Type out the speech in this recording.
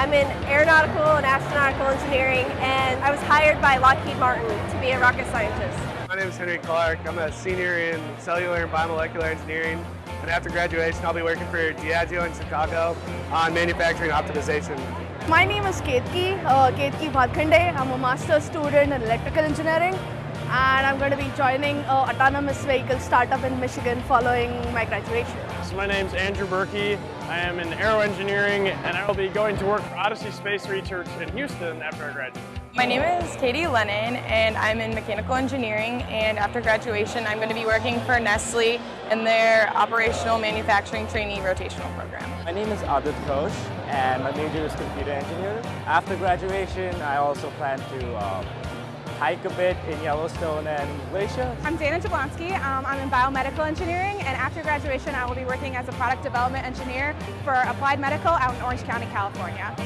I'm in aeronautical and astronautical engineering, and I was hired by Lockheed Martin to be a rocket scientist. My name is Henry Clark. I'm a senior in cellular and biomolecular engineering. And after graduation, I'll be working for Diageo in Chicago on manufacturing optimization. My name is Ketki, uh, Ketki Bhatkhande. I'm a master's student in electrical engineering and I'm going to be joining an autonomous vehicle startup in Michigan following my graduation. So my name's Andrew Berkey. I am in aero engineering and I will be going to work for Odyssey Space Research in Houston after I graduate. My name is Katie Lennon and I'm in mechanical engineering and after graduation I'm going to be working for Nestle in their operational manufacturing trainee rotational program. My name is Adit Ghosh and my major is computer engineering. After graduation I also plan to uh, hike a bit in Yellowstone and Glacier. I'm Dana Jablonski. Um, I'm in biomedical engineering and after graduation I will be working as a product development engineer for Applied Medical out in Orange County, California.